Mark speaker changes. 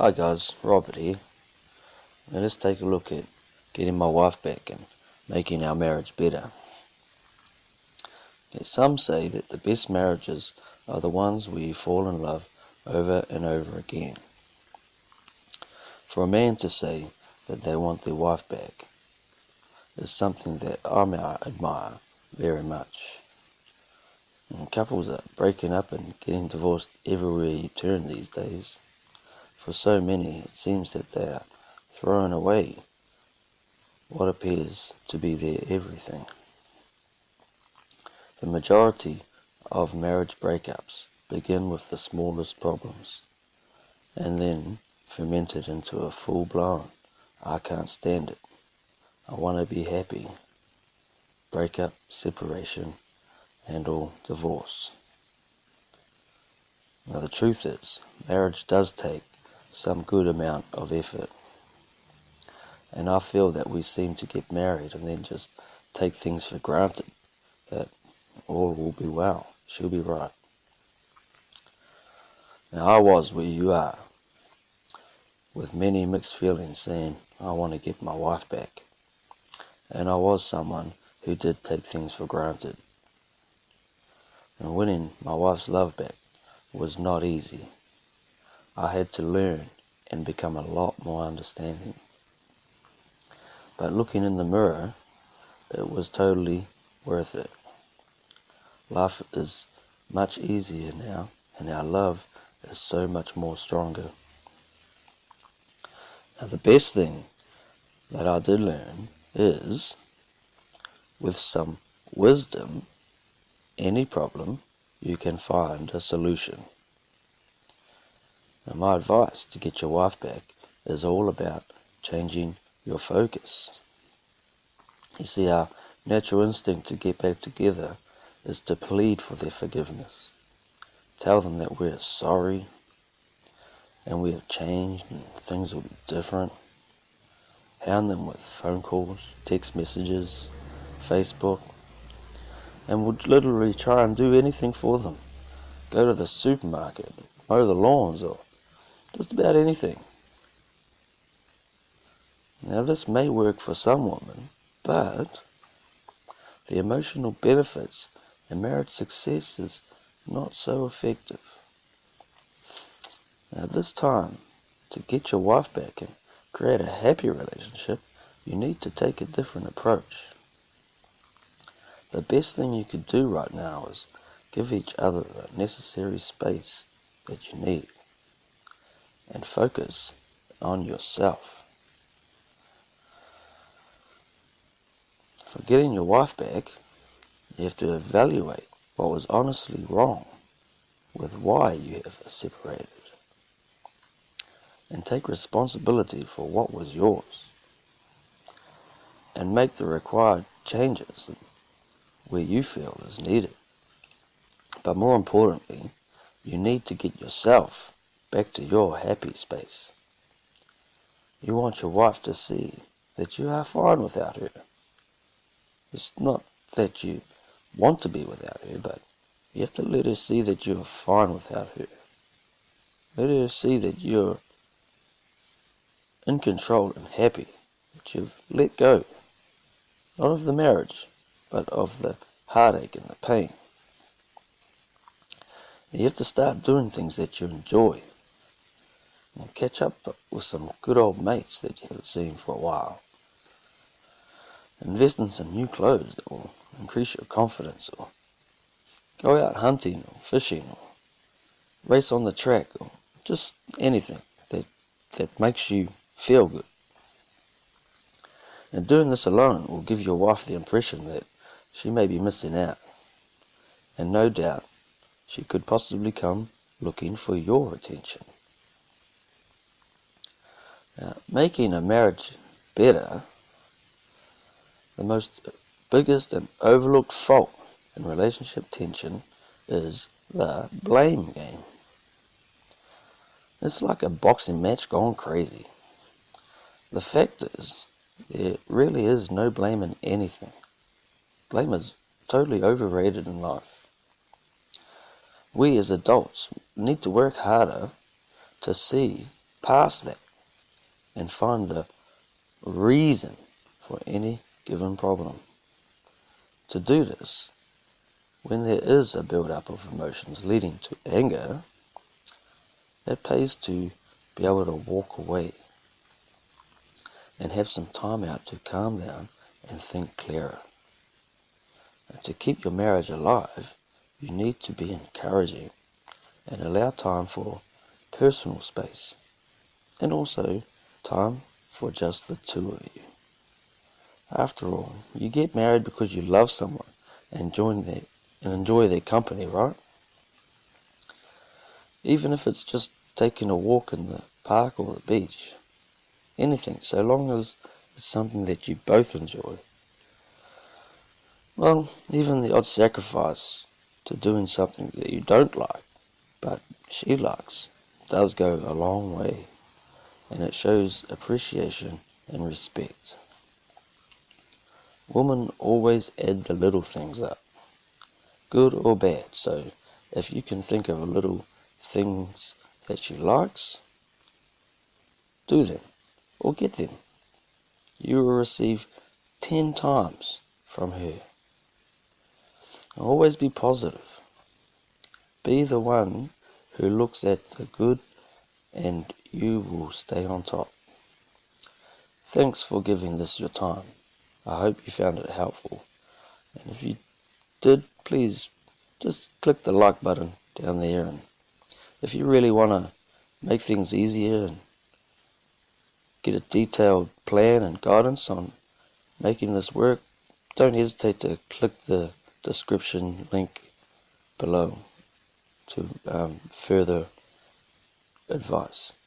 Speaker 1: Hi guys, Robert here. Now let's take a look at getting my wife back and making our marriage better. Some say that the best marriages are the ones where you fall in love over and over again. For a man to say that they want their wife back is something that I admire very much. And couples are breaking up and getting divorced everywhere you turn these days. For so many, it seems that they are throwing away what appears to be their everything. The majority of marriage breakups begin with the smallest problems and then fermented into a full blown, I can't stand it, I want to be happy, breakup, separation, and all divorce. Now, the truth is, marriage does take some good amount of effort. And I feel that we seem to get married and then just take things for granted that all will be well, she'll be right. Now, I was where you are, with many mixed feelings saying, I want to get my wife back. And I was someone who did take things for granted. And winning my wife's love back was not easy. I had to learn and become a lot more understanding. But looking in the mirror, it was totally worth it. Life is much easier now, and our love is so much more stronger. Now, the best thing that I did learn is with some wisdom, any problem, you can find a solution. And my advice to get your wife back is all about changing your focus. You see, our natural instinct to get back together is to plead for their forgiveness. Tell them that we're sorry and we have changed and things will be different. Hound them with phone calls, text messages, Facebook, and would literally try and do anything for them. Go to the supermarket, mow the lawns, or just about anything. Now, this may work for some women, but the emotional benefits and marriage success is not so effective. Now, this time, to get your wife back and create a happy relationship, you need to take a different approach. The best thing you could do right now is give each other the necessary space that you need and focus on yourself. For getting your wife back, you have to evaluate what was honestly wrong with why you have separated and take responsibility for what was yours and make the required changes where you feel is needed. But more importantly, you need to get yourself back to your happy space. You want your wife to see that you are fine without her. It's not that you want to be without her, but you have to let her see that you're fine without her. Let her see that you're in control and happy, that you've let go, not of the marriage, but of the heartache and the pain. You have to start doing things that you enjoy and catch up with some good old mates that you haven't seen for a while. Invest in some new clothes that will increase your confidence, or go out hunting or fishing, or race on the track, or just anything that, that makes you feel good. And doing this alone will give your wife the impression that she may be missing out. And no doubt she could possibly come looking for your attention. Making a marriage better, the most biggest and overlooked fault in relationship tension is the blame game. It's like a boxing match gone crazy. The fact is, there really is no blame in anything. Blame is totally overrated in life. We as adults need to work harder to see past that and find the reason for any given problem. To do this, when there is a build-up of emotions leading to anger, it pays to be able to walk away and have some time out to calm down and think clearer. And to keep your marriage alive, you need to be encouraging and allow time for personal space and also time for just the two of you. After all, you get married because you love someone and join their and enjoy their company, right? Even if it's just taking a walk in the park or the beach. Anything, so long as it's something that you both enjoy. Well, even the odd sacrifice to doing something that you don't like, but she likes, does go a long way, and it shows appreciation and respect. Women always add the little things up, good or bad, so if you can think of little things that she likes, do them or get them. You will receive ten times from her. Always be positive. Be the one who looks at the good and you will stay on top. Thanks for giving this your time. I hope you found it helpful. And if you did, please just click the like button down there. And if you really want to make things easier and get a detailed plan and guidance on making this work, don't hesitate to click the description link below to um, further advice.